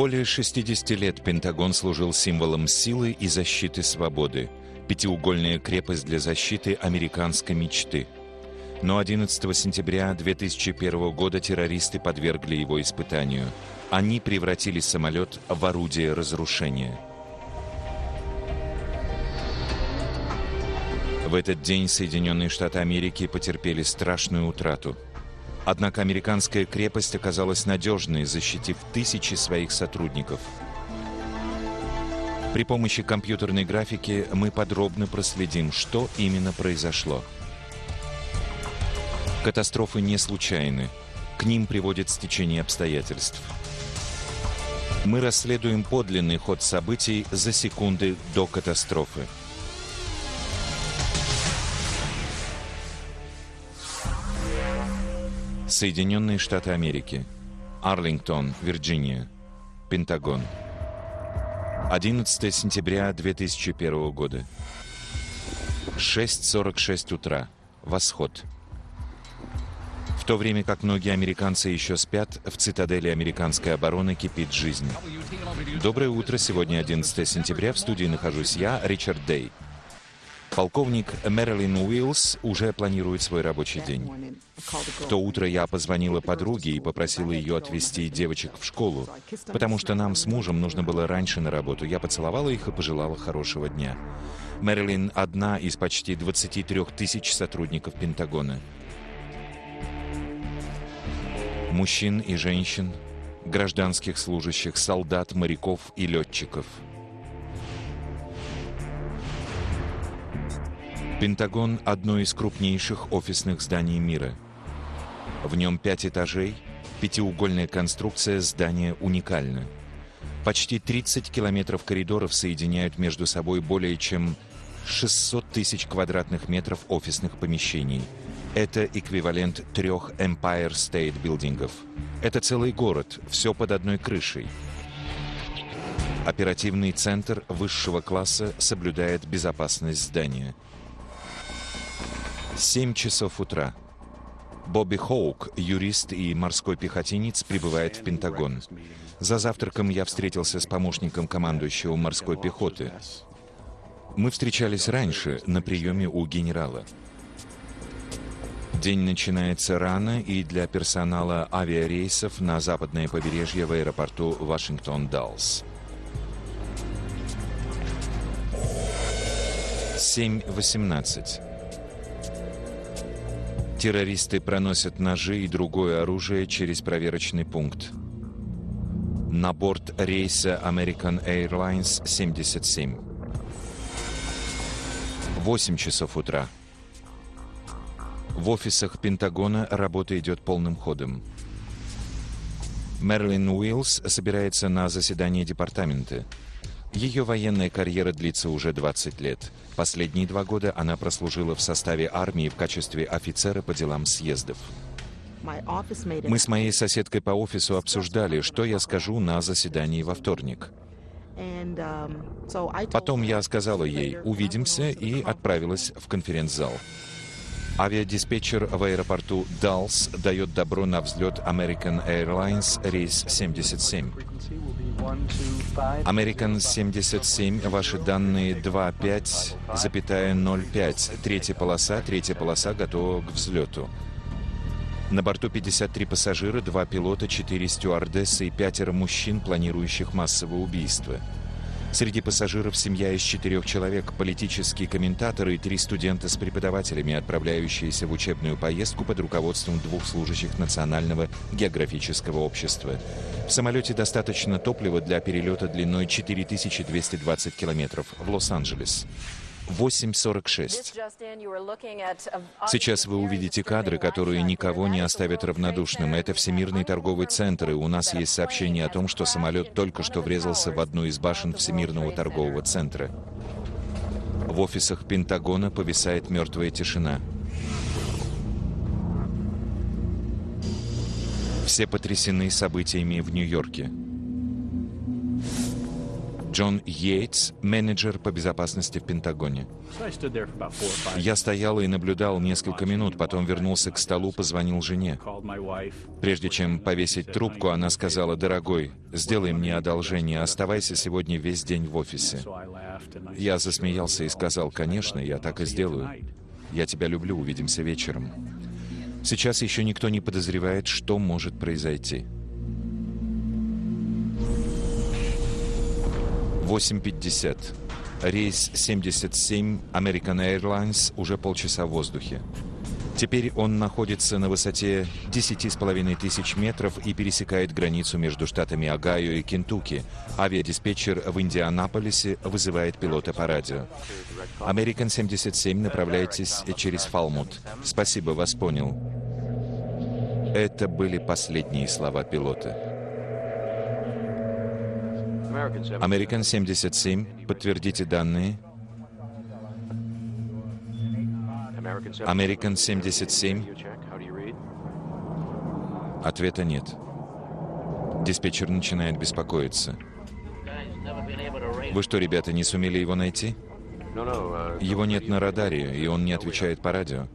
Более 60 лет Пентагон служил символом силы и защиты свободы. Пятиугольная крепость для защиты американской мечты. Но 11 сентября 2001 года террористы подвергли его испытанию. Они превратили самолет в орудие разрушения. В этот день Соединенные Штаты Америки потерпели страшную утрату – Однако американская крепость оказалась надежной, защитив тысячи своих сотрудников. При помощи компьютерной графики мы подробно проследим, что именно произошло. Катастрофы не случайны. К ним приводит стечение обстоятельств. Мы расследуем подлинный ход событий за секунды до катастрофы. Соединенные Штаты Америки. Арлингтон, Вирджиния. Пентагон. 11 сентября 2001 года. 6.46 утра. Восход. В то время как многие американцы еще спят, в цитадели американской обороны кипит жизнь. Доброе утро. Сегодня 11 сентября. В студии нахожусь я, Ричард Дей. Полковник Мэрилин Уиллс уже планирует свой рабочий день. В то утро я позвонила подруге и попросила ее отвезти девочек в школу, потому что нам с мужем нужно было раньше на работу. Я поцеловала их и пожелала хорошего дня. Мэрилин одна из почти 23 тысяч сотрудников Пентагона. Мужчин и женщин, гражданских служащих, солдат, моряков и летчиков – Пентагон – одно из крупнейших офисных зданий мира. В нем пять этажей, пятиугольная конструкция здания уникальна. Почти 30 километров коридоров соединяют между собой более чем 600 тысяч квадратных метров офисных помещений. Это эквивалент трех Empire State билдингов. Это целый город, все под одной крышей. Оперативный центр высшего класса соблюдает безопасность здания – 7 часов утра. Бобби Хоук, юрист и морской пехотинец, прибывает в Пентагон. За завтраком я встретился с помощником командующего морской пехоты. Мы встречались раньше на приеме у генерала. День начинается рано и для персонала авиарейсов на западное побережье в аэропорту Вашингтон-Даллс. 7.18. Террористы проносят ножи и другое оружие через проверочный пункт. На борт рейса American Airlines 77. 8 часов утра. В офисах Пентагона работа идет полным ходом. Мерлин Уиллс собирается на заседание департамента. Ее военная карьера длится уже 20 лет. Последние два года она прослужила в составе армии в качестве офицера по делам съездов. Мы с моей соседкой по офису обсуждали, что я скажу на заседании во вторник. Потом я сказала ей «увидимся» и отправилась в конференц-зал. Авиадиспетчер в аэропорту Даллс дает добро на взлет American Airlines рейс 77. American 77, ваши данные 25,05. Третья полоса, третья полоса готова к взлету. На борту 53 пассажира, два пилота, четыре стюардессы и пятеро мужчин, планирующих массовое убийство. Среди пассажиров семья из четырех человек, политические комментаторы и три студента с преподавателями, отправляющиеся в учебную поездку под руководством двух служащих Национального географического общества. В самолете достаточно топлива для перелета длиной 4220 километров в Лос-Анджелес. 8.46. Сейчас вы увидите кадры, которые никого не оставят равнодушным. Это Всемирный торговый центр, и у нас есть сообщение о том, что самолет только что врезался в одну из башен Всемирного торгового центра. В офисах Пентагона повисает мертвая тишина. Все потрясены событиями в Нью-Йорке. Джон Йейтс, менеджер по безопасности в Пентагоне. Я стоял и наблюдал несколько минут, потом вернулся к столу, позвонил жене. Прежде чем повесить трубку, она сказала, «Дорогой, сделай мне одолжение, оставайся сегодня весь день в офисе». Я засмеялся и сказал, «Конечно, я так и сделаю. Я тебя люблю, увидимся вечером». Сейчас еще никто не подозревает, что может произойти. 8.50. Рейс 77 American Airlines уже полчаса в воздухе. Теперь он находится на высоте 10,5 тысяч метров и пересекает границу между штатами Огайо и Кентукки. Авиадиспетчер в Индианаполисе вызывает пилота по радио. American 77, направляйтесь через Фалмут. Спасибо, вас понял. Это были последние слова пилота. Американ 77, подтвердите данные. Американ 77. Ответа нет. Диспетчер начинает беспокоиться. Вы что, ребята, не сумели его найти? Его нет на радаре, и он не отвечает по радио.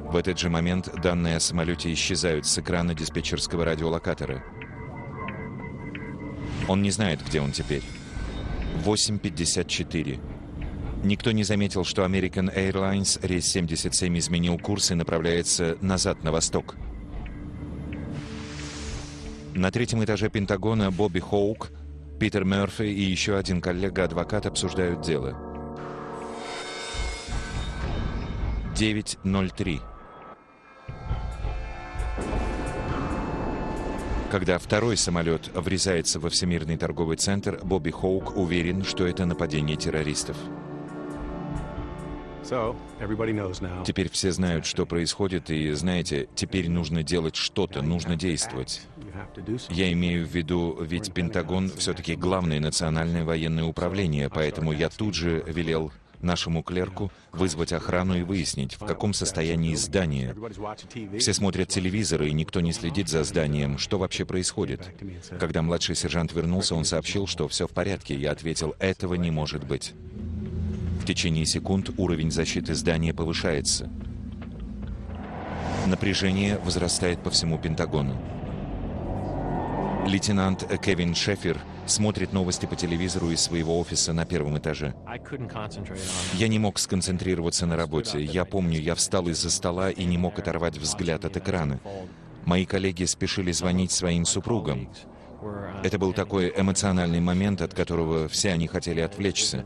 В этот же момент данные о самолете исчезают с экрана диспетчерского радиолокатора. Он не знает, где он теперь. 8.54. Никто не заметил, что American Airlines рейс 77 изменил курс и направляется назад на восток. На третьем этаже Пентагона Бобби Хоук, Питер Мерфи и еще один коллега-адвокат обсуждают дело. 9.03. Когда второй самолет врезается во Всемирный торговый центр, Бобби Хоук уверен, что это нападение террористов. Теперь все знают, что происходит, и, знаете, теперь нужно делать что-то, нужно действовать. Я имею в виду, ведь Пентагон все-таки главное национальное военное управление, поэтому я тут же велел нашему клерку вызвать охрану и выяснить, в каком состоянии здание. Все смотрят телевизор, и никто не следит за зданием. Что вообще происходит? Когда младший сержант вернулся, он сообщил, что все в порядке. Я ответил, этого не может быть. В течение секунд уровень защиты здания повышается. Напряжение возрастает по всему Пентагону. Лейтенант Кевин Шефер смотрит новости по телевизору из своего офиса на первом этаже. Я не мог сконцентрироваться на работе. Я помню, я встал из-за стола и не мог оторвать взгляд от экрана. Мои коллеги спешили звонить своим супругам. Это был такой эмоциональный момент, от которого все они хотели отвлечься.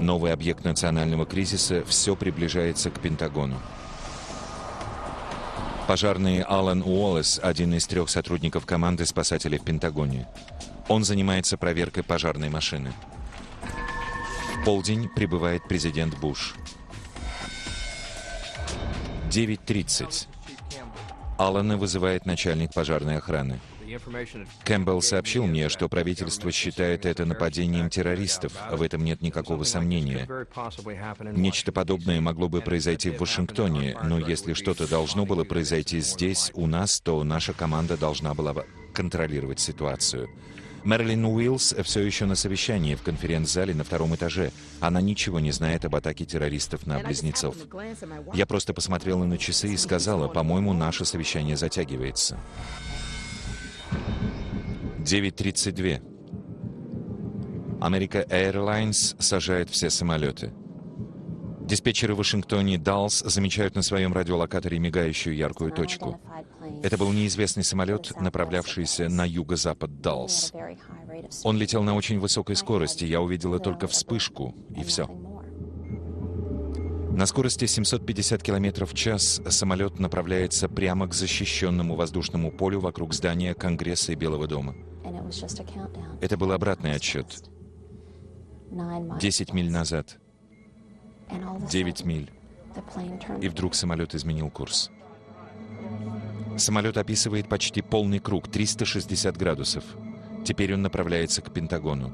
Новый объект национального кризиса все приближается к Пентагону. Пожарный Алан Уоллес – один из трех сотрудников команды спасателей в Пентагоне. Он занимается проверкой пожарной машины. В полдень прибывает президент Буш. 9.30. Алана вызывает начальник пожарной охраны. Кэмпбелл сообщил мне, что правительство считает это нападением террористов. В этом нет никакого сомнения. Нечто подобное могло бы произойти в Вашингтоне, но если что-то должно было произойти здесь, у нас, то наша команда должна была контролировать ситуацию. Мэрилин Уиллс все еще на совещании в конференц-зале на втором этаже. Она ничего не знает об атаке террористов на близнецов. Я просто посмотрела на часы и сказала, по-моему, наше совещание затягивается. 9.32. Америка Airlines сажает все самолеты. Диспетчеры в Вашингтоне Даллс замечают на своем радиолокаторе мигающую яркую точку. Это был неизвестный самолет, направлявшийся на юго-запад Даллс. Он летел на очень высокой скорости, я увидела только вспышку, и все. На скорости 750 км в час самолет направляется прямо к защищенному воздушному полю вокруг здания Конгресса и Белого дома. Это был обратный отсчет. 10 миль назад. 9 миль. И вдруг самолет изменил курс. Самолет описывает почти полный круг, 360 градусов. Теперь он направляется к Пентагону.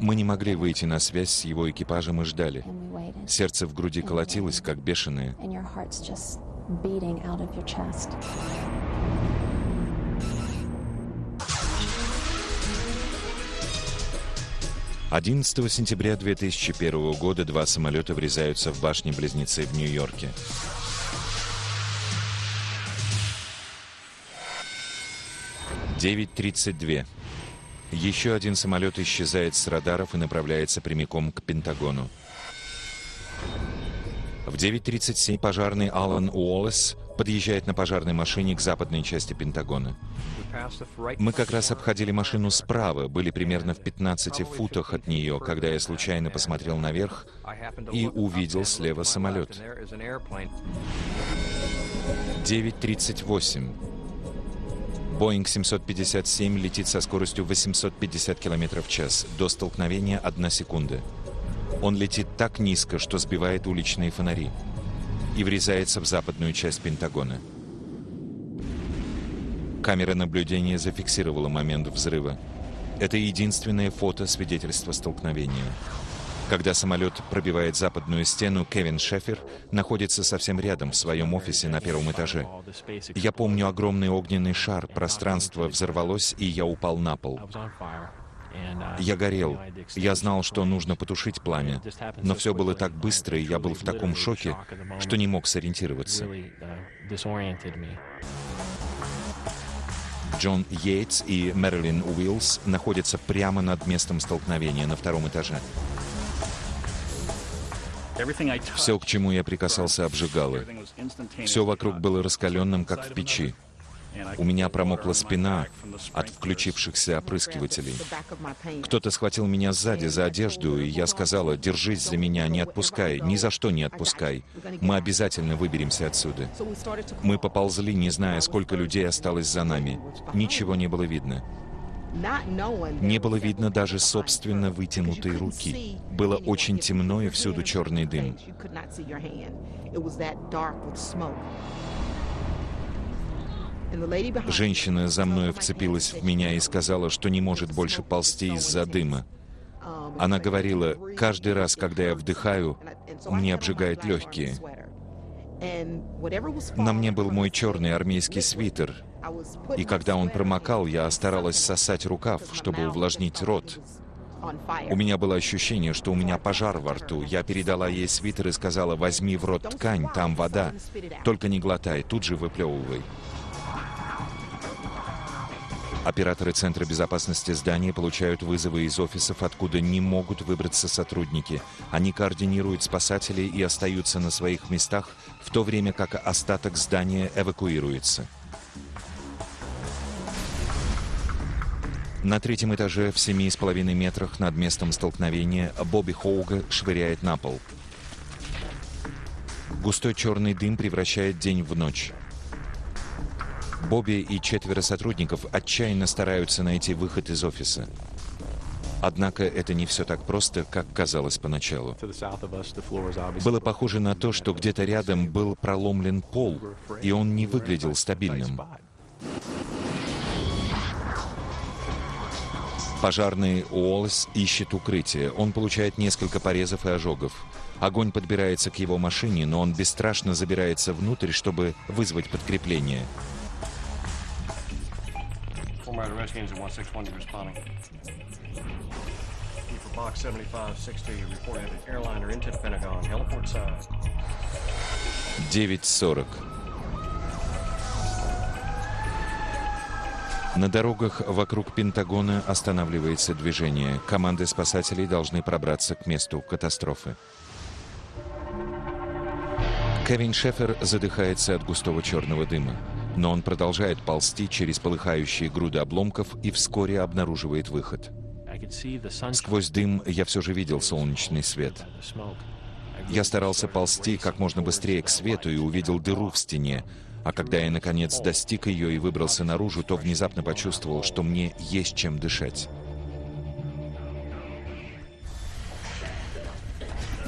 Мы не могли выйти на связь с его экипажем и ждали. Сердце в груди колотилось, как бешеное. Beating out of your chest. Одиннадцатого сентября 2001 года два самолета врезаются в башни-близнецы в Нью-Йорке. Девять тридцать две. Еще один самолет исчезает с радаров и направляется прямиком к Пентагону. В 9.37 пожарный Алан Уоллес подъезжает на пожарной машине к западной части Пентагона. Мы как раз обходили машину справа, были примерно в 15 футах от нее, когда я случайно посмотрел наверх и увидел слева самолет. 9.38. Боинг 757 летит со скоростью 850 км в час. До столкновения одна секунда. Он летит так низко, что сбивает уличные фонари и врезается в западную часть Пентагона. Камера наблюдения зафиксировала момент взрыва. Это единственное фото свидетельства столкновения. Когда самолет пробивает западную стену, Кевин Шефер находится совсем рядом в своем офисе на первом этаже. Я помню огромный огненный шар, пространство взорвалось, и я упал на пол. Я горел. Я знал, что нужно потушить пламя. Но все было так быстро, и я был в таком шоке, что не мог сориентироваться. Джон Йейтс и Мэрилин Уиллс находятся прямо над местом столкновения на втором этаже. Все, к чему я прикасался, обжигало. Все вокруг было раскаленным, как в печи. У меня промокла спина от включившихся опрыскивателей. Кто-то схватил меня сзади за одежду, и я сказала, держись за меня, не отпускай, ни за что не отпускай. Мы обязательно выберемся отсюда. Мы поползли, не зная, сколько людей осталось за нами. Ничего не было видно. Не было видно даже собственно вытянутой руки. Было очень темно и всюду черный дым. Женщина за мной вцепилась в меня и сказала, что не может больше ползти из-за дыма. Она говорила, каждый раз, когда я вдыхаю, мне обжигает легкие. На мне был мой черный армейский свитер, и когда он промокал, я старалась сосать рукав, чтобы увлажнить рот. У меня было ощущение, что у меня пожар во рту. Я передала ей свитер и сказала, возьми в рот ткань, там вода. Только не глотай, тут же выплевывай. Операторы Центра безопасности здания получают вызовы из офисов, откуда не могут выбраться сотрудники. Они координируют спасателей и остаются на своих местах, в то время как остаток здания эвакуируется. На третьем этаже в семи с половиной метрах над местом столкновения Бобби Хоуга швыряет на пол. Густой черный дым превращает день в ночь. Бобби и четверо сотрудников отчаянно стараются найти выход из офиса. Однако это не все так просто, как казалось поначалу. Было похоже на то, что где-то рядом был проломлен пол, и он не выглядел стабильным. Пожарный Уоллес ищет укрытие. Он получает несколько порезов и ожогов. Огонь подбирается к его машине, но он бесстрашно забирается внутрь, чтобы вызвать подкрепление. Format Redskins at 161, you responding. for Box 7560, reported an airliner into the Pentagon, heliport side. 9.40. На дорогах вокруг Пентагона останавливается движение. Команды спасателей должны пробраться к месту катастрофы. Кевин Шефер задыхается от густого черного дыма. Но он продолжает ползти через полыхающие груды обломков и вскоре обнаруживает выход. Сквозь дым я все же видел солнечный свет. Я старался ползти как можно быстрее к свету и увидел дыру в стене, а когда я, наконец, достиг ее и выбрался наружу, то внезапно почувствовал, что мне есть чем дышать.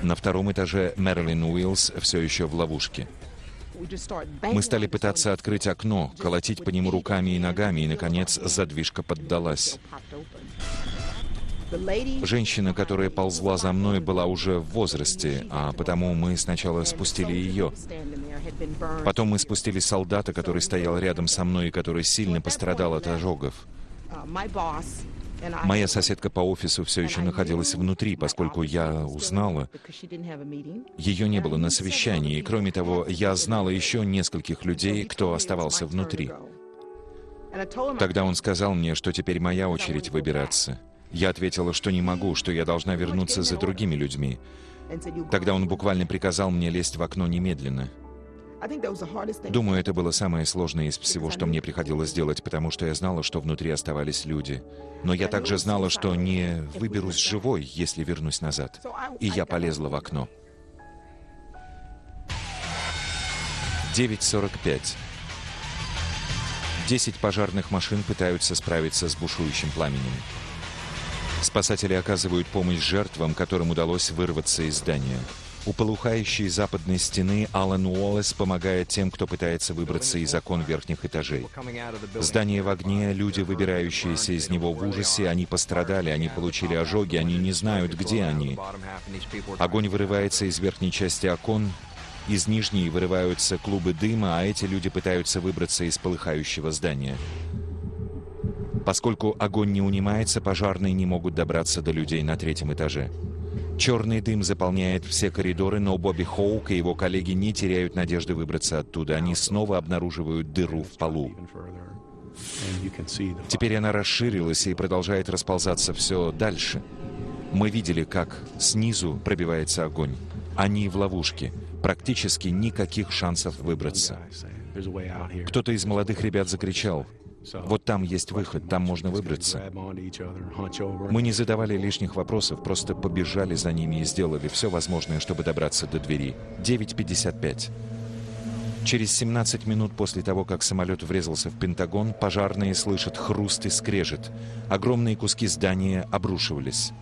На втором этаже Мэрилин Уиллс все еще в ловушке. Мы стали пытаться открыть окно, колотить по нему руками и ногами, и, наконец, задвижка поддалась. Женщина, которая ползла за мной, была уже в возрасте, а потому мы сначала спустили ее. Потом мы спустили солдата, который стоял рядом со мной и который сильно пострадал от ожогов. Моя соседка по офису все еще находилась внутри, поскольку я узнала, ее не было на совещании, и кроме того, я знала еще нескольких людей, кто оставался внутри. Тогда он сказал мне, что теперь моя очередь выбираться. Я ответила, что не могу, что я должна вернуться за другими людьми. Тогда он буквально приказал мне лезть в окно немедленно. Думаю, это было самое сложное из всего, что мне приходилось делать, потому что я знала, что внутри оставались люди. Но я также знала, что не выберусь живой, если вернусь назад. И я полезла в окно. 9.45. Десять пожарных машин пытаются справиться с бушующим пламенем. Спасатели оказывают помощь жертвам, которым удалось вырваться из здания. У полухающей западной стены Алан Уоллес помогает тем, кто пытается выбраться из окон верхних этажей. Здание в огне, люди, выбирающиеся из него в ужасе, они пострадали, они получили ожоги, они не знают, где они. Огонь вырывается из верхней части окон, из нижней вырываются клубы дыма, а эти люди пытаются выбраться из полыхающего здания. Поскольку огонь не унимается, пожарные не могут добраться до людей на третьем этаже. Черный дым заполняет все коридоры, но Бобби Хоук и его коллеги не теряют надежды выбраться оттуда. Они снова обнаруживают дыру в полу. Теперь она расширилась и продолжает расползаться все дальше. Мы видели, как снизу пробивается огонь. Они в ловушке. Практически никаких шансов выбраться. Кто-то из молодых ребят закричал — вот там есть выход, там можно выбраться. Мы не задавали лишних вопросов, просто побежали за ними и сделали все возможное, чтобы добраться до двери. 9.55. Через 17 минут после того, как самолет врезался в Пентагон, пожарные слышат хруст и скрежет. Огромные куски здания обрушивались.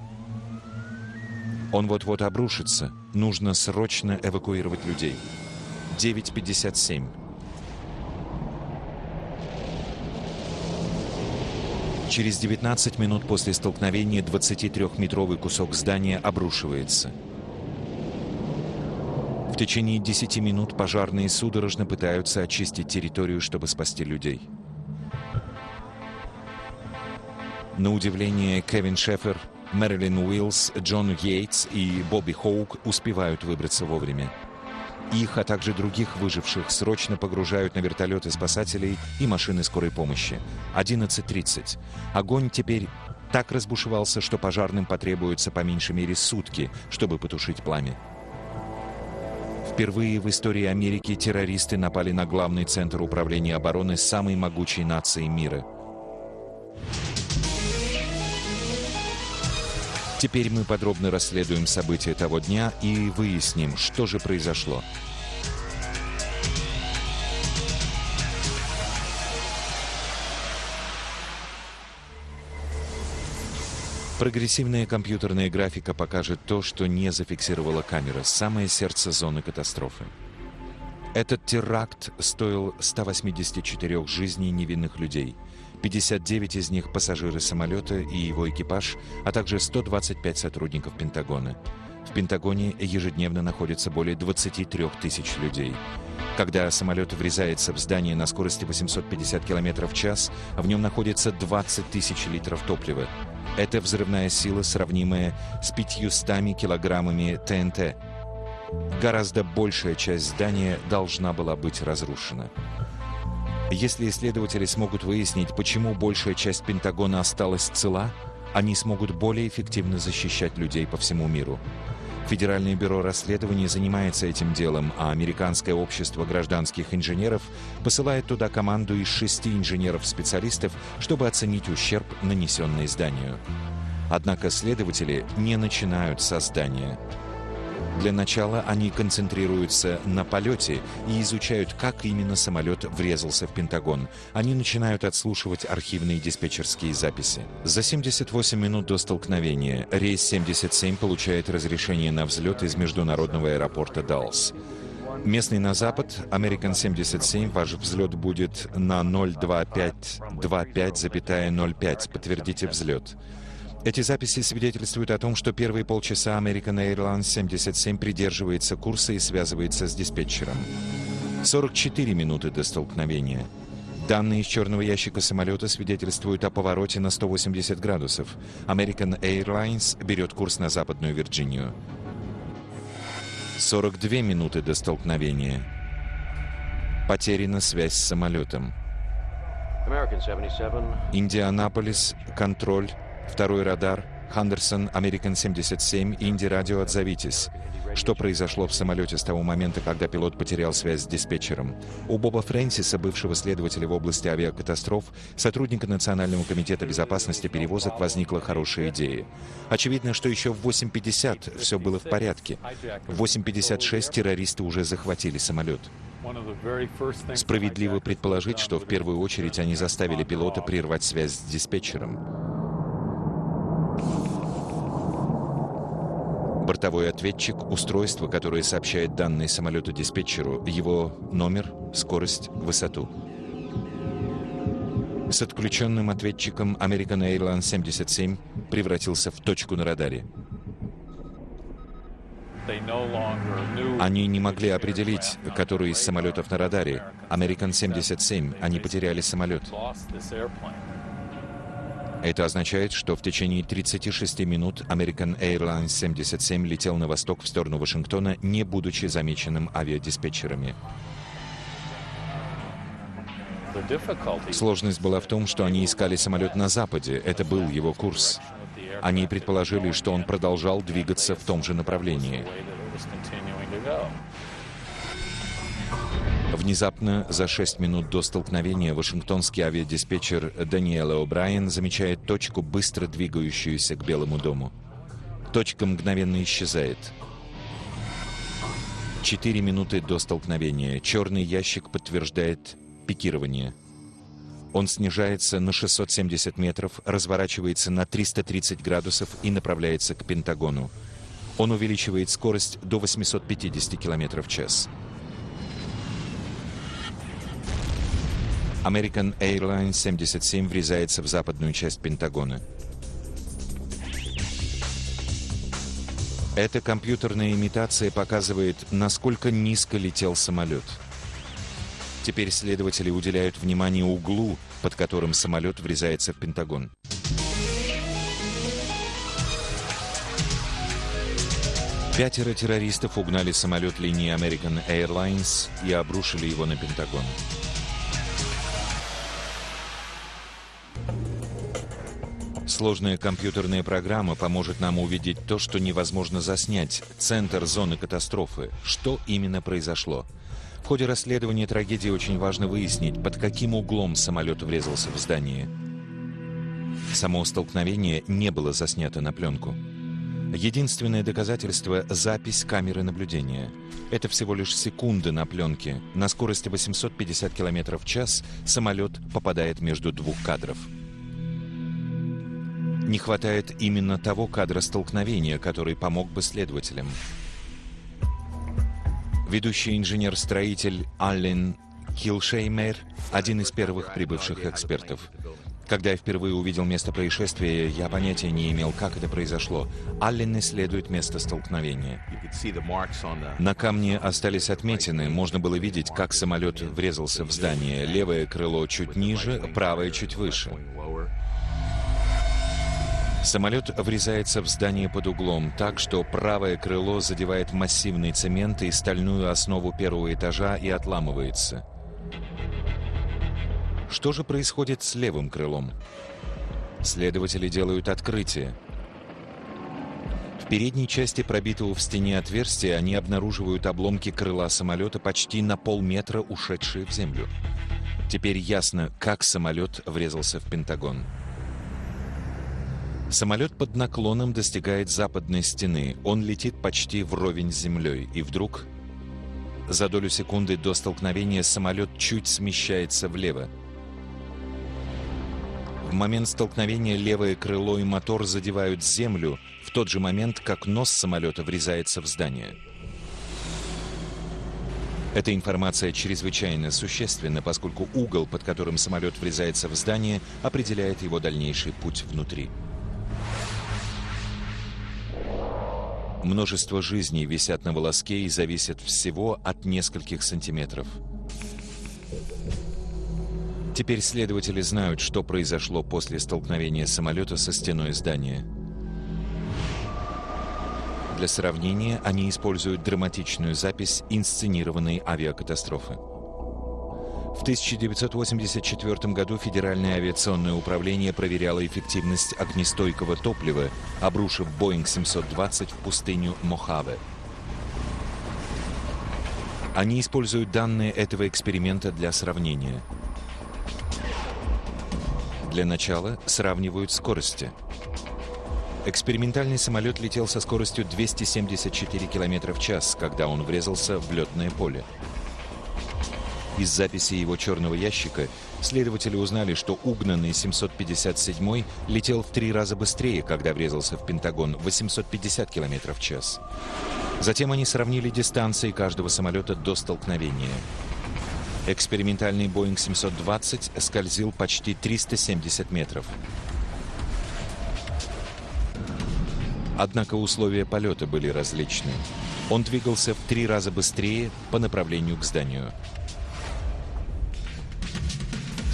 Он вот-вот обрушится. Нужно срочно эвакуировать людей. 9.57. Через 19 минут после столкновения 23-метровый кусок здания обрушивается. В течение 10 минут пожарные судорожно пытаются очистить территорию, чтобы спасти людей. На удивление, Кевин Шефер, Мэрилин Уиллс, Джон Йейтс и Бобби Хоук успевают выбраться вовремя. Их, а также других выживших срочно погружают на вертолеты спасателей и машины скорой помощи. 11.30. Огонь теперь так разбушевался, что пожарным потребуется по меньшей мере сутки, чтобы потушить пламя. Впервые в истории Америки террористы напали на главный центр управления обороны самой могучей нации мира. Теперь мы подробно расследуем события того дня и выясним, что же произошло. Прогрессивная компьютерная графика покажет то, что не зафиксировала камера, самое сердце зоны катастрофы. Этот теракт стоил 184 жизней невинных людей – 59 из них пассажиры самолета и его экипаж, а также 125 сотрудников Пентагона. В Пентагоне ежедневно находится более 23 тысяч людей. Когда самолет врезается в здание на скорости 850 км в час, в нем находится 20 тысяч литров топлива. Это взрывная сила, сравнимая с 500 килограммами ТНТ. Гораздо большая часть здания должна была быть разрушена. Если исследователи смогут выяснить, почему большая часть Пентагона осталась цела, они смогут более эффективно защищать людей по всему миру. Федеральное бюро расследований занимается этим делом, а Американское общество гражданских инженеров посылает туда команду из шести инженеров-специалистов, чтобы оценить ущерб, нанесенный зданию. Однако следователи не начинают со здания. Для начала они концентрируются на полете и изучают, как именно самолет врезался в Пентагон. Они начинают отслушивать архивные диспетчерские записи. За 78 минут до столкновения рейс 77 получает разрешение на взлет из международного аэропорта Даллас. Местный на запад, American 77, ваш взлет будет на 02525,05. Подтвердите взлет. Эти записи свидетельствуют о том, что первые полчаса American Airlines 77 придерживается курса и связывается с диспетчером. 44 минуты до столкновения. Данные из черного ящика самолета свидетельствуют о повороте на 180 градусов. American Airlines берет курс на Западную Вирджинию. 42 минуты до столкновения. Потеряна связь с самолетом. Индианаполис, контроль, второй радар, Хандерсон, Американ 77, Инди Радио, отзовитесь. Что произошло в самолете с того момента, когда пилот потерял связь с диспетчером? У Боба Фрэнсиса, бывшего следователя в области авиакатастроф, сотрудника Национального комитета безопасности перевозок, возникла хорошая идея. Очевидно, что еще в 8.50 все было в порядке. В 8.56 террористы уже захватили самолет. Справедливо предположить, что в первую очередь они заставили пилота прервать связь с диспетчером. Бортовой ответчик — устройство, которое сообщает данные самолету диспетчеру, его номер, скорость, высоту. С отключенным ответчиком American Airlines 77 превратился в точку на радаре. Они не могли определить, который из самолетов на радаре. American 77, они потеряли самолет. Это означает, что в течение 36 минут American Airlines 77 летел на восток в сторону Вашингтона, не будучи замеченным авиадиспетчерами. Сложность была в том, что они искали самолет на западе. Это был его курс. Они предположили, что он продолжал двигаться в том же направлении. Внезапно, за 6 минут до столкновения, вашингтонский авиадиспетчер Даниэла О'Брайен замечает точку, быстро двигающуюся к Белому дому. Точка мгновенно исчезает. Четыре минуты до столкновения. Черный ящик подтверждает пикирование. Он снижается на 670 метров, разворачивается на 330 градусов и направляется к Пентагону. Он увеличивает скорость до 850 км в час. American Airlines 77 врезается в западную часть Пентагона. Эта компьютерная имитация показывает, насколько низко летел самолет. Теперь следователи уделяют внимание углу, под которым самолет врезается в Пентагон. Пятеро террористов угнали самолет линии American Airlines и обрушили его на Пентагон. Сложная компьютерная программа поможет нам увидеть то, что невозможно заснять, центр зоны катастрофы, что именно произошло. В ходе расследования трагедии очень важно выяснить, под каким углом самолет врезался в здание. Само столкновение не было заснято на пленку. Единственное доказательство — запись камеры наблюдения. Это всего лишь секунды на пленке. На скорости 850 км в час самолет попадает между двух кадров. Не хватает именно того кадра столкновения, который помог бы следователям. Ведущий инженер-строитель Аллен Килшеймер – один из первых прибывших экспертов. Когда я впервые увидел место происшествия, я понятия не имел, как это произошло. Аллен исследует место столкновения. На камне остались отметины, можно было видеть, как самолет врезался в здание. Левое крыло чуть ниже, правое чуть выше. Самолет врезается в здание под углом так, что правое крыло задевает массивный цемент и стальную основу первого этажа и отламывается. Что же происходит с левым крылом? Следователи делают открытие. В передней части пробитого в стене отверстия они обнаруживают обломки крыла самолета почти на полметра, ушедшие в землю. Теперь ясно, как самолет врезался в Пентагон. Самолет под наклоном достигает западной стены. Он летит почти вровень с землей. И вдруг, за долю секунды до столкновения, самолет чуть смещается влево. В момент столкновения левое крыло и мотор задевают землю в тот же момент, как нос самолета врезается в здание. Эта информация чрезвычайно существенна, поскольку угол, под которым самолет врезается в здание, определяет его дальнейший путь внутри. Множество жизней висят на волоске и зависят всего от нескольких сантиметров. Теперь следователи знают, что произошло после столкновения самолета со стеной здания. Для сравнения они используют драматичную запись инсценированной авиакатастрофы. В 1984 году Федеральное авиационное управление проверяло эффективность огнестойкого топлива, обрушив Boeing 720 в пустыню Мохаве. Они используют данные этого эксперимента для сравнения. Для начала сравнивают скорости. Экспериментальный самолет летел со скоростью 274 км в час, когда он врезался в летное поле. Из записи его черного ящика следователи узнали, что угнанный 757 летел в три раза быстрее, когда врезался в Пентагон 850 км в час. Затем они сравнили дистанции каждого самолета до столкновения. Экспериментальный Boeing 720 скользил почти 370 метров. Однако условия полета были различны. Он двигался в три раза быстрее по направлению к зданию.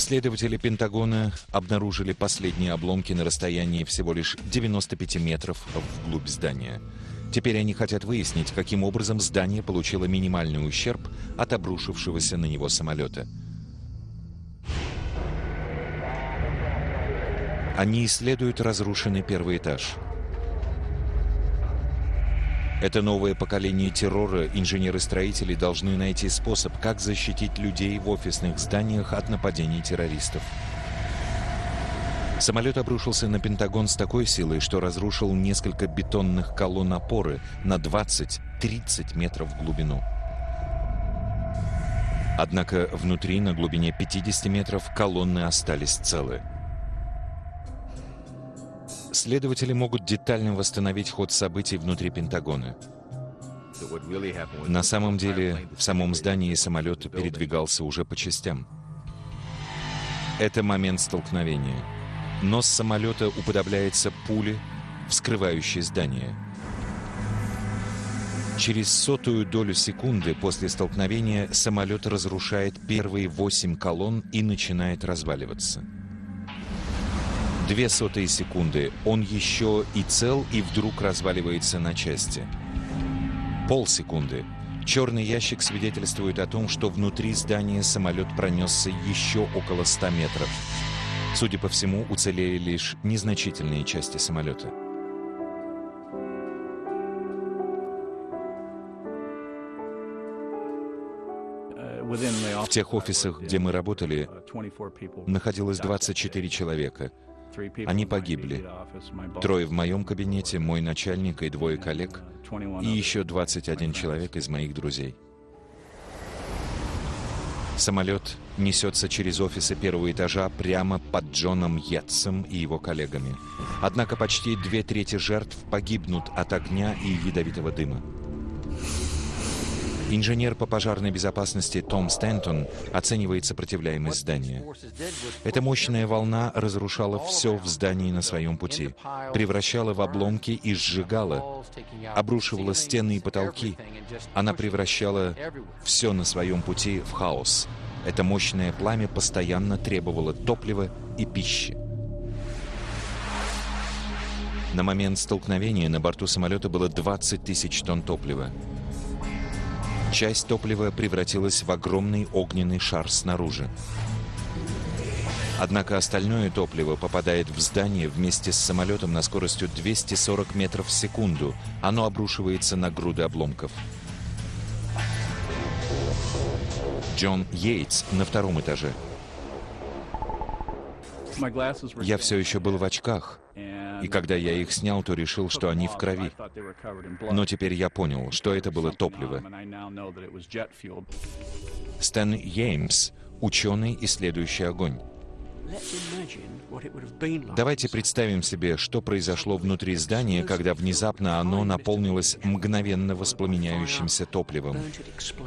Следователи Пентагона обнаружили последние обломки на расстоянии всего лишь 95 метров вглубь здания. Теперь они хотят выяснить, каким образом здание получило минимальный ущерб от обрушившегося на него самолета. Они исследуют разрушенный первый этаж – это новое поколение террора инженеры-строители должны найти способ, как защитить людей в офисных зданиях от нападений террористов. Самолет обрушился на Пентагон с такой силой, что разрушил несколько бетонных колонн опоры на 20-30 метров в глубину. Однако внутри, на глубине 50 метров, колонны остались целы. Следователи могут детально восстановить ход событий внутри Пентагона. На самом деле, в самом здании самолет передвигался уже по частям. Это момент столкновения. Нос самолета уподобляется пуле, вскрывающей здание. Через сотую долю секунды после столкновения самолет разрушает первые восемь колонн и начинает разваливаться. Две сотые секунды. Он еще и цел, и вдруг разваливается на части. Полсекунды. Черный ящик свидетельствует о том, что внутри здания самолет пронесся еще около 100 метров. Судя по всему, уцелели лишь незначительные части самолета. В тех офисах, где мы работали, находилось 24 человека — они погибли. Трое в моем кабинете, мой начальник и двое коллег, и еще 21 человек из моих друзей. Самолет несется через офисы первого этажа прямо под Джоном Йетсом и его коллегами. Однако почти две трети жертв погибнут от огня и ядовитого дыма. Инженер по пожарной безопасности Том Стэнтон оценивает сопротивляемость здания. Эта мощная волна разрушала все в здании на своем пути, превращала в обломки и сжигала, обрушивала стены и потолки. Она превращала все на своем пути в хаос. Это мощное пламя постоянно требовало топлива и пищи. На момент столкновения на борту самолета было 20 тысяч тонн топлива. Часть топлива превратилась в огромный огненный шар снаружи. Однако остальное топливо попадает в здание вместе с самолетом на скоростью 240 метров в секунду. Оно обрушивается на груды обломков. Джон Йейтс на втором этаже. Я все еще был в очках. И когда я их снял, то решил, что они в крови. Но теперь я понял, что это было топливо. Стэн Йеймс, ученый, исследующий огонь. Давайте представим себе, что произошло внутри здания, когда внезапно оно наполнилось мгновенно воспламеняющимся топливом.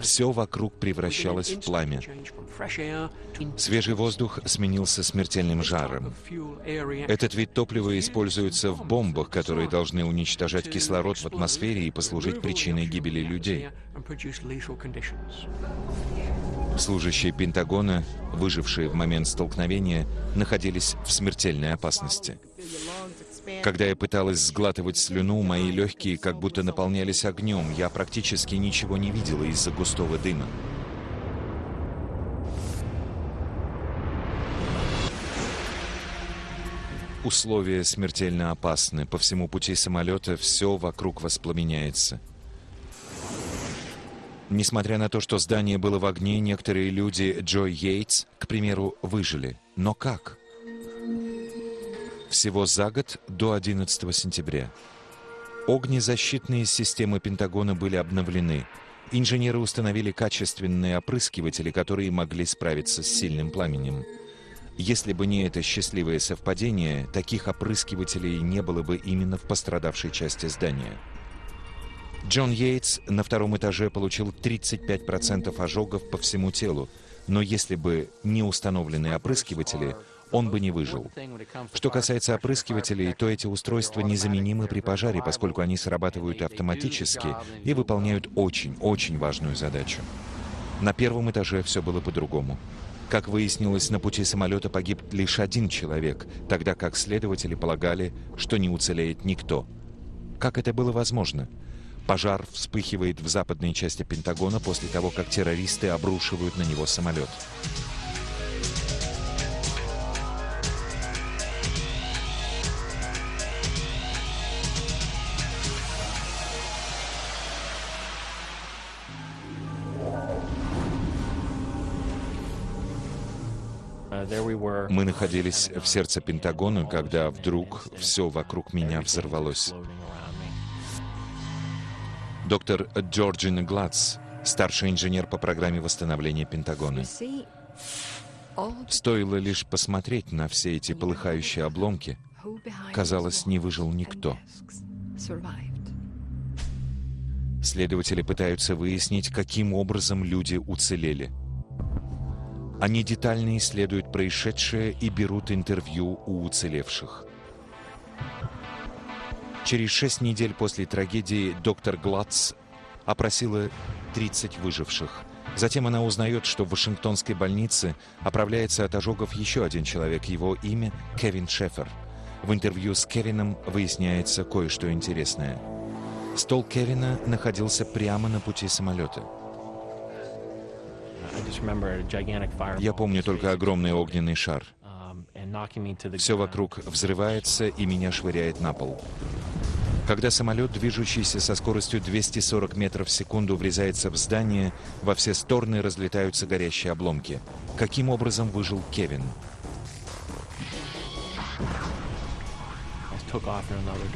Все вокруг превращалось в пламя. Свежий воздух сменился смертельным жаром. Этот вид топлива используется в бомбах, которые должны уничтожать кислород в атмосфере и послужить причиной гибели людей. Служащие Пентагона, выжившие в момент столкновения, находились в смертельной опасности. Когда я пыталась сглатывать слюну, мои легкие как будто наполнялись огнем. Я практически ничего не видела из-за густого дыма. Условия смертельно опасны. По всему пути самолета все вокруг воспламеняется. Несмотря на то, что здание было в огне, некоторые люди, Джо Йейтс, к примеру, выжили. Но как? Всего за год до 11 сентября. Огнезащитные системы Пентагона были обновлены. Инженеры установили качественные опрыскиватели, которые могли справиться с сильным пламенем. Если бы не это счастливое совпадение, таких опрыскивателей не было бы именно в пострадавшей части здания. Джон Йейтс на втором этаже получил 35% ожогов по всему телу, но если бы не установлены опрыскиватели, он бы не выжил. Что касается опрыскивателей, то эти устройства незаменимы при пожаре, поскольку они срабатывают автоматически и выполняют очень-очень важную задачу. На первом этаже все было по-другому. Как выяснилось, на пути самолета погиб лишь один человек, тогда как следователи полагали, что не уцелеет никто. Как это было возможно? Пожар вспыхивает в западной части Пентагона после того, как террористы обрушивают на него самолет. Мы находились в сердце Пентагона, когда вдруг все вокруг меня взорвалось. Доктор Джорджина Гладс, старший инженер по программе восстановления Пентагона. Стоило лишь посмотреть на все эти полыхающие обломки, казалось, не выжил никто. Следователи пытаются выяснить, каким образом люди уцелели. Они детально исследуют происшедшее и берут интервью у уцелевших. Через шесть недель после трагедии доктор Гладс опросила 30 выживших. Затем она узнает, что в Вашингтонской больнице оправляется от ожогов еще один человек. Его имя Кевин Шефер. В интервью с Кевином выясняется кое-что интересное. Стол Кевина находился прямо на пути самолета. Я помню только огромный огненный шар. Um, Все вокруг взрывается и меня швыряет на пол. Когда самолет, движущийся со скоростью 240 метров в секунду, врезается в здание, во все стороны разлетаются горящие обломки. Каким образом выжил Кевин?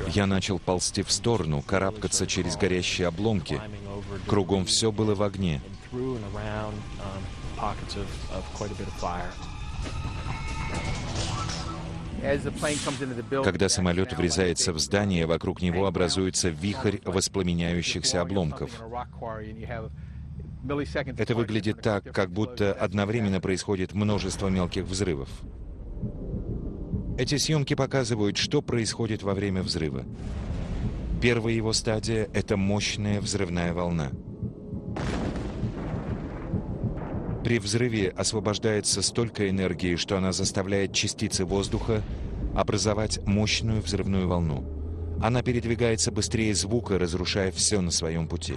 Я начал ползти в сторону, карабкаться через горящие обломки. Кругом все было в огне. Когда самолет врезается в здание, вокруг него образуется вихрь воспламеняющихся обломков. Это выглядит так, как будто одновременно происходит множество мелких взрывов. Эти съемки показывают, что происходит во время взрыва. Первая его стадия — это мощная взрывная волна. При взрыве освобождается столько энергии, что она заставляет частицы воздуха образовать мощную взрывную волну. Она передвигается быстрее звука, разрушая все на своем пути.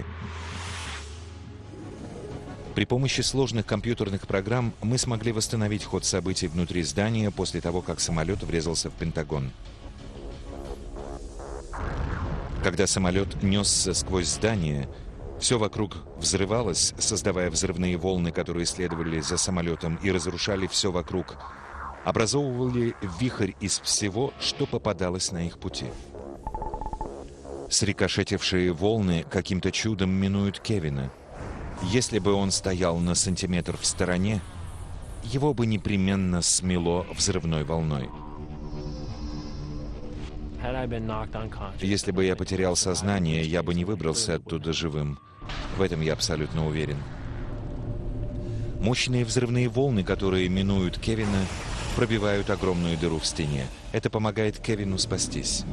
При помощи сложных компьютерных программ мы смогли восстановить ход событий внутри здания после того, как самолет врезался в Пентагон. Когда самолет несся сквозь здание, все вокруг взрывалось, создавая взрывные волны, которые следовали за самолетом и разрушали все вокруг, образовывали вихрь из всего, что попадалось на их пути. Срикошетившие волны каким-то чудом минуют Кевина – если бы он стоял на сантиметр в стороне, его бы непременно смело взрывной волной. Если бы я потерял сознание, я бы не выбрался оттуда живым. В этом я абсолютно уверен. Мощные взрывные волны, которые минуют Кевина, пробивают огромную дыру в стене. Это помогает Кевину спастись.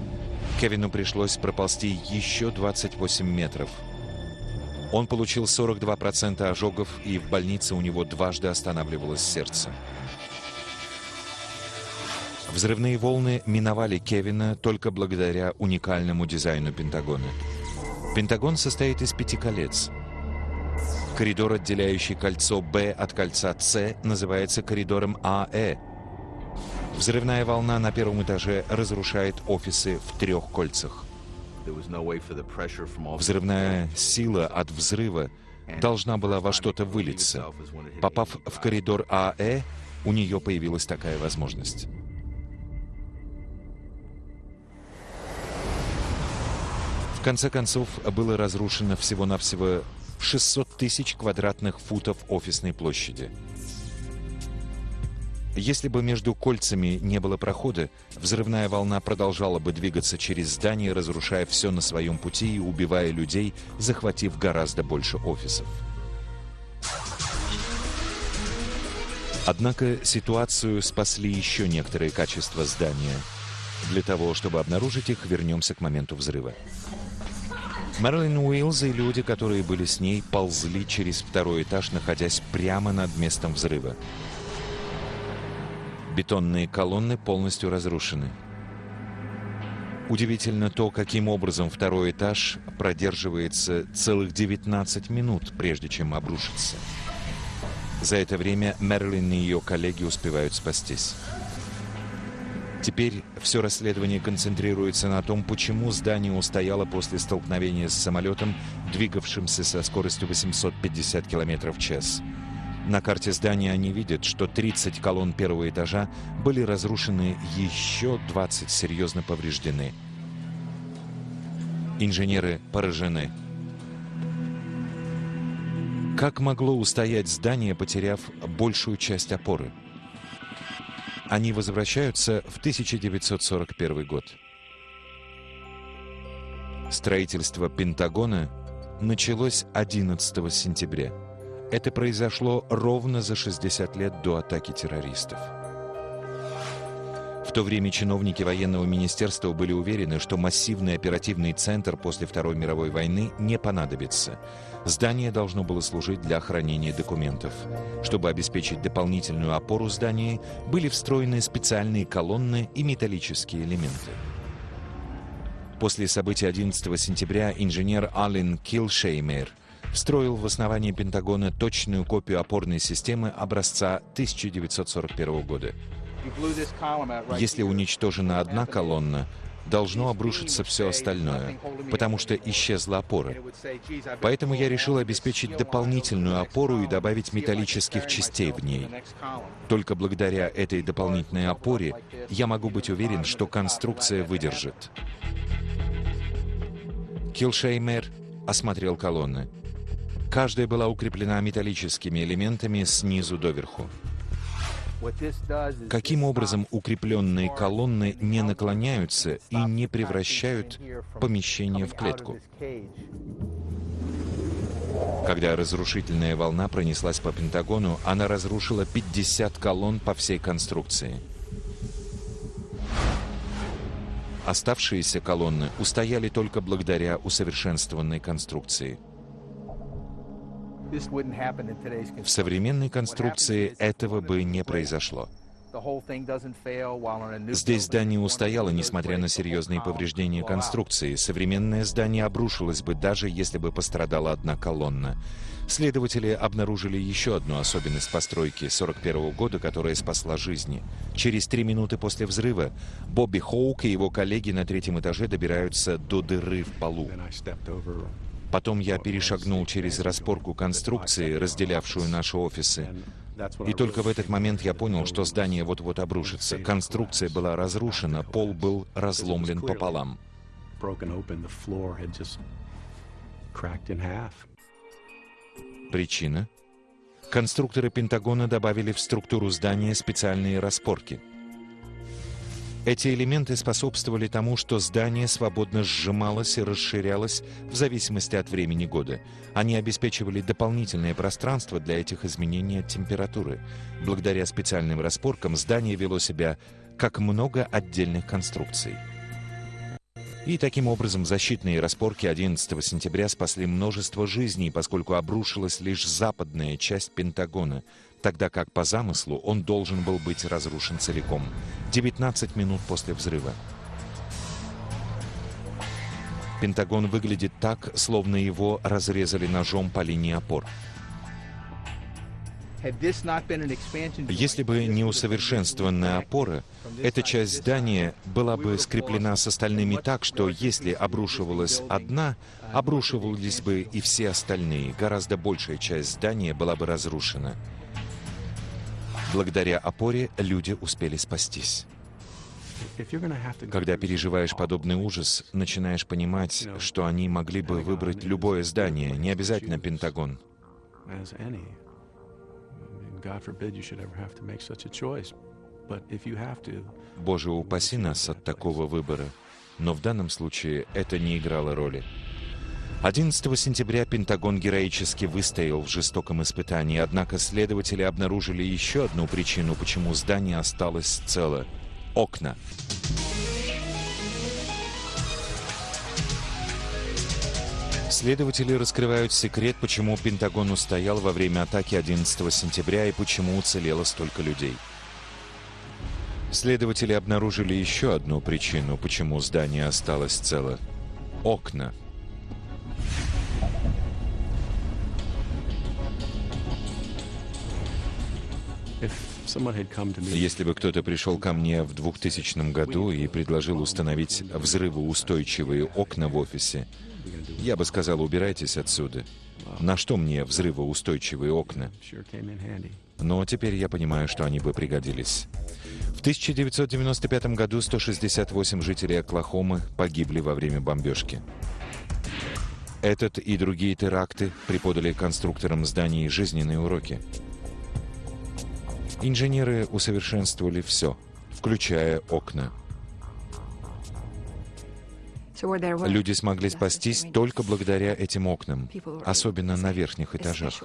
Кевину пришлось проползти еще 28 метров. Он получил 42% ожогов, и в больнице у него дважды останавливалось сердце. Взрывные волны миновали Кевина только благодаря уникальному дизайну Пентагона. Пентагон состоит из пяти колец. Коридор, отделяющий кольцо Б от кольца С, называется коридором АЭ. Взрывная волна на первом этаже разрушает офисы в трех кольцах. Взрывная сила от взрыва должна была во что-то вылиться. Попав в коридор АЭ, у нее появилась такая возможность. Конце концов, было разрушено всего-навсего 600 тысяч квадратных футов офисной площади. Если бы между кольцами не было прохода, взрывная волна продолжала бы двигаться через здание, разрушая все на своем пути и убивая людей, захватив гораздо больше офисов. Однако ситуацию спасли еще некоторые качества здания. Для того, чтобы обнаружить их, вернемся к моменту взрыва. Мэрилин Уиллз и люди, которые были с ней, ползли через второй этаж, находясь прямо над местом взрыва. Бетонные колонны полностью разрушены. Удивительно то, каким образом второй этаж продерживается целых 19 минут, прежде чем обрушится. За это время Мерлин и ее коллеги успевают спастись. Теперь все расследование концентрируется на том, почему здание устояло после столкновения с самолетом, двигавшимся со скоростью 850 км в час. На карте здания они видят, что 30 колонн первого этажа были разрушены, еще 20 серьезно повреждены. Инженеры поражены. Как могло устоять здание, потеряв большую часть опоры? Они возвращаются в 1941 год. Строительство Пентагона началось 11 сентября. Это произошло ровно за 60 лет до атаки террористов. То время чиновники военного министерства были уверены, что массивный оперативный центр после Второй мировой войны не понадобится. Здание должно было служить для хранения документов. Чтобы обеспечить дополнительную опору здания, были встроены специальные колонны и металлические элементы. После событий 11 сентября инженер Аллен Килшеймер встроил в основание Пентагона точную копию опорной системы образца 1941 года. Если уничтожена одна колонна, должно обрушиться все остальное, потому что исчезла опора. Поэтому я решил обеспечить дополнительную опору и добавить металлических частей в ней. Только благодаря этой дополнительной опоре я могу быть уверен, что конструкция выдержит. Килшеймер осмотрел колонны. Каждая была укреплена металлическими элементами снизу доверху. Каким образом укрепленные колонны не наклоняются и не превращают помещение в клетку? Когда разрушительная волна пронеслась по Пентагону, она разрушила 50 колонн по всей конструкции. Оставшиеся колонны устояли только благодаря усовершенствованной конструкции – в современной конструкции этого бы не произошло. Здесь здание устояло, несмотря на серьезные повреждения конструкции. Современное здание обрушилось бы, даже если бы пострадала одна колонна. Следователи обнаружили еще одну особенность постройки 41 года, которая спасла жизни. Через три минуты после взрыва Бобби Хоук и его коллеги на третьем этаже добираются до дыры в полу. Потом я перешагнул через распорку конструкции, разделявшую наши офисы. И только в этот момент я понял, что здание вот-вот обрушится. Конструкция была разрушена, пол был разломлен пополам. Причина? конструкторы Пентагона добавили в структуру здания специальные распорки. Эти элементы способствовали тому, что здание свободно сжималось и расширялось в зависимости от времени года. Они обеспечивали дополнительное пространство для этих изменений от температуры. Благодаря специальным распоркам здание вело себя как много отдельных конструкций. И таким образом защитные распорки 11 сентября спасли множество жизней, поскольку обрушилась лишь западная часть Пентагона, тогда как по замыслу он должен был быть разрушен целиком. 19 минут после взрыва. Пентагон выглядит так, словно его разрезали ножом по линии опор. Если бы не усовершенствованная опора, эта часть здания была бы скреплена с остальными так, что если обрушивалась одна, обрушивались бы и все остальные. Гораздо большая часть здания была бы разрушена. Благодаря опоре люди успели спастись. Когда переживаешь подобный ужас, начинаешь понимать, что они могли бы выбрать любое здание, не обязательно Пентагон. Боже, упаси нас от такого выбора. Но в данном случае это не играло роли. 11 сентября Пентагон героически выстоял в жестоком испытании, однако следователи обнаружили еще одну причину, почему здание осталось цело — окна. Следователи раскрывают секрет, почему Пентагон устоял во время атаки 11 сентября и почему уцелело столько людей. Следователи обнаружили еще одну причину, почему здание осталось цело. Окна. Если бы кто-то пришел ко мне в 2000 году и предложил установить взрывоустойчивые окна в офисе, я бы сказал, убирайтесь отсюда. На что мне взрывоустойчивые окна? Но теперь я понимаю, что они бы пригодились. В 1995 году 168 жителей Оклахомы погибли во время бомбежки. Этот и другие теракты преподали конструкторам зданий жизненные уроки. Инженеры усовершенствовали все, включая окна. Люди смогли спастись только благодаря этим окнам, особенно на верхних этажах.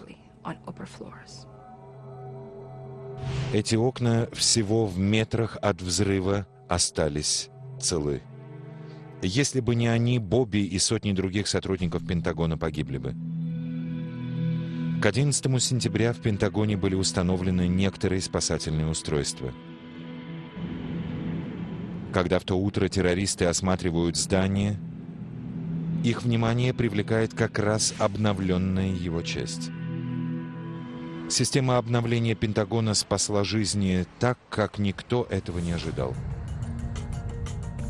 Эти окна всего в метрах от взрыва остались целы. Если бы не они, Бобби и сотни других сотрудников Пентагона погибли бы. К 11 сентября в Пентагоне были установлены некоторые спасательные устройства. Когда в то утро террористы осматривают здание, их внимание привлекает как раз обновленная его часть. Система обновления Пентагона спасла жизни так, как никто этого не ожидал.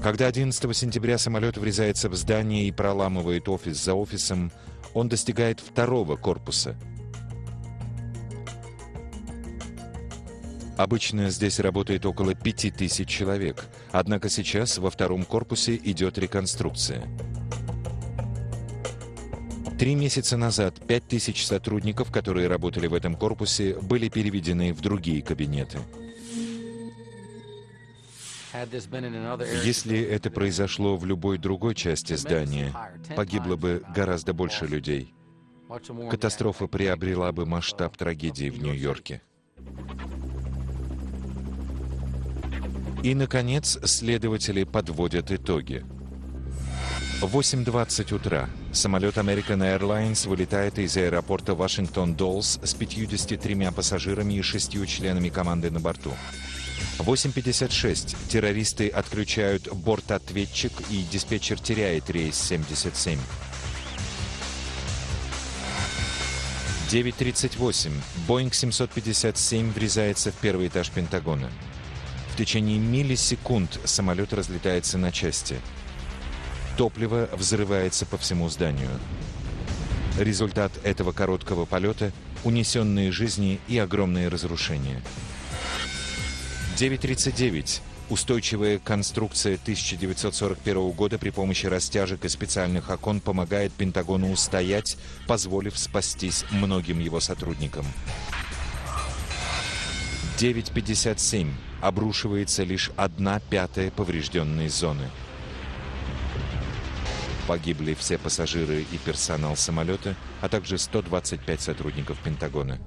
Когда 11 сентября самолет врезается в здание и проламывает офис за офисом, он достигает второго корпуса – Обычно здесь работает около 5000 человек, однако сейчас во втором корпусе идет реконструкция. Три месяца назад 5000 сотрудников, которые работали в этом корпусе, были переведены в другие кабинеты. Если это произошло в любой другой части здания, погибло бы гораздо больше людей. Катастрофа приобрела бы масштаб трагедии в Нью-Йорке. И, наконец, следователи подводят итоги. 8.20 утра. Самолет American Airlines вылетает из аэропорта Вашингтон-Доллс с 53 пассажирами и 6 членами команды на борту. 8.56. Террористы отключают бортответчик и диспетчер теряет рейс 77. 9.38. Боинг 757 врезается в первый этаж Пентагона. Течение миллисекунд самолет разлетается на части. Топливо взрывается по всему зданию. Результат этого короткого полета — унесенные жизни и огромные разрушения. 9.39. Устойчивая конструкция 1941 года при помощи растяжек и специальных окон помогает Пентагону устоять, позволив спастись многим его сотрудникам. 9.57 обрушивается лишь одна пятая поврежденной зоны. Погибли все пассажиры и персонал самолета, а также 125 сотрудников Пентагона.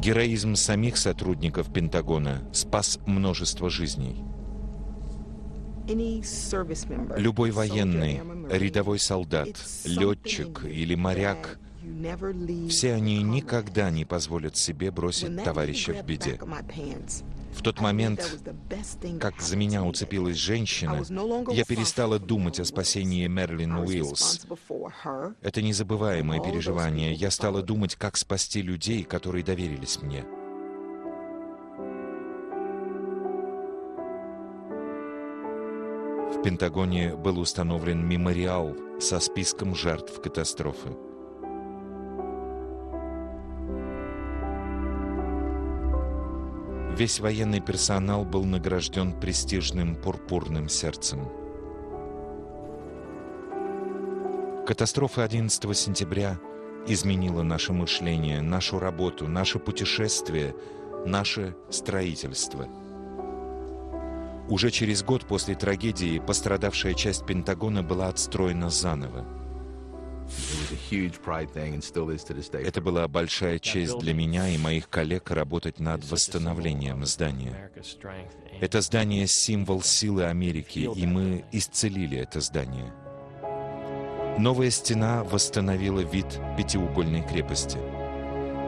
Героизм самих сотрудников Пентагона спас множество жизней. Любой военный, рядовой солдат, летчик или моряк, все они никогда не позволят себе бросить товарища в беде. В тот момент, как за меня уцепилась женщина, я перестала думать о спасении Мерлин Уиллс. Это незабываемое переживание. Я стала думать, как спасти людей, которые доверились мне. В Пентагоне был установлен мемориал со списком жертв катастрофы. Весь военный персонал был награжден престижным пурпурным сердцем. Катастрофа 11 сентября изменила наше мышление, нашу работу, наше путешествие, наше строительство. Уже через год после трагедии пострадавшая часть Пентагона была отстроена заново. Это была большая честь для меня и моих коллег работать над восстановлением здания. Это здание — символ силы Америки, и мы исцелили это здание. Новая стена восстановила вид пятиугольной крепости.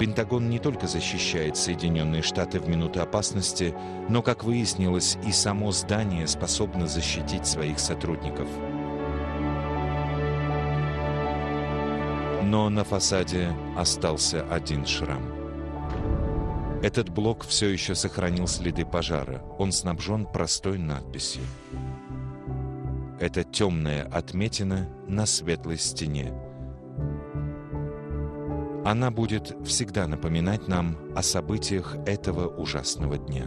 Пентагон не только защищает Соединенные Штаты в минуты опасности, но, как выяснилось, и само здание способно защитить своих сотрудников — Но на фасаде остался один шрам. Этот блок все еще сохранил следы пожара. Он снабжен простой надписью. Это темная отметина на светлой стене. Она будет всегда напоминать нам о событиях этого ужасного дня.